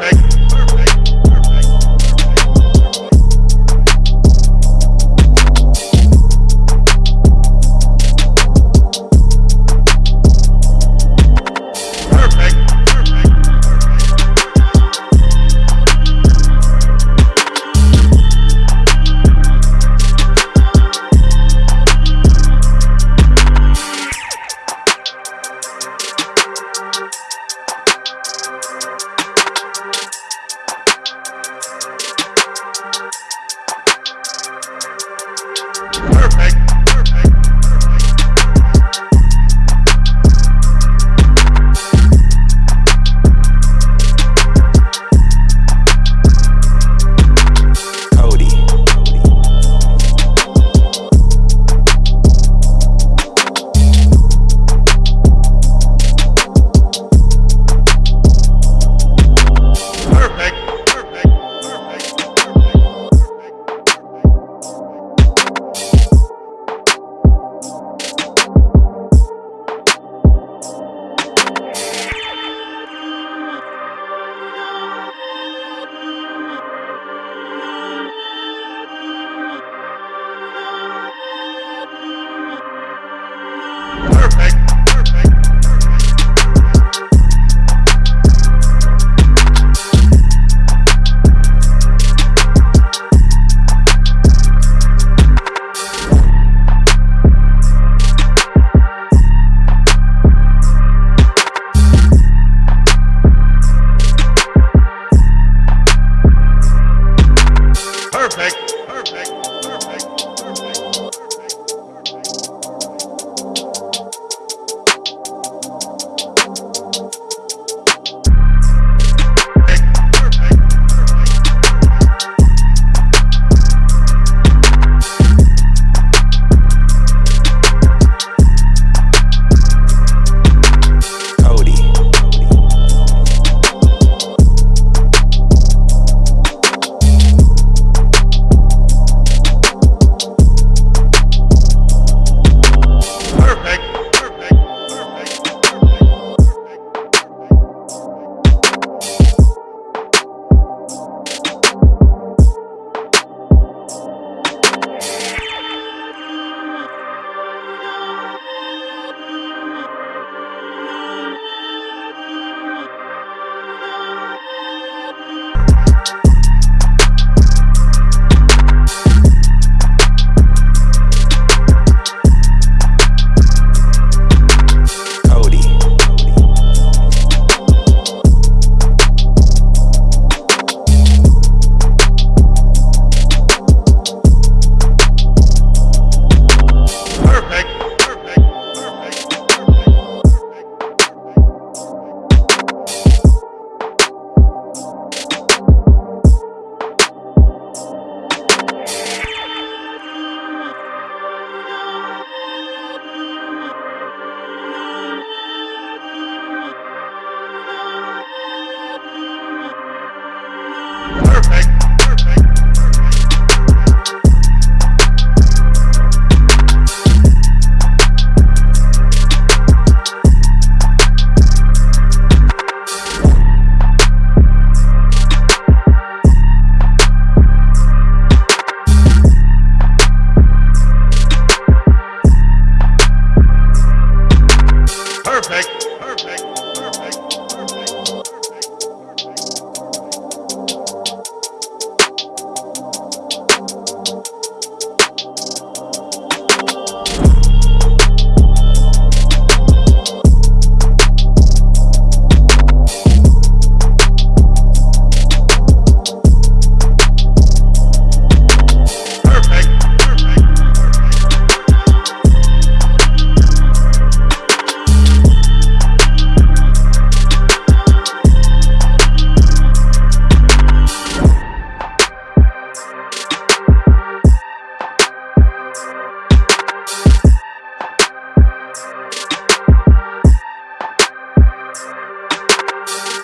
nigga.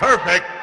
perfect.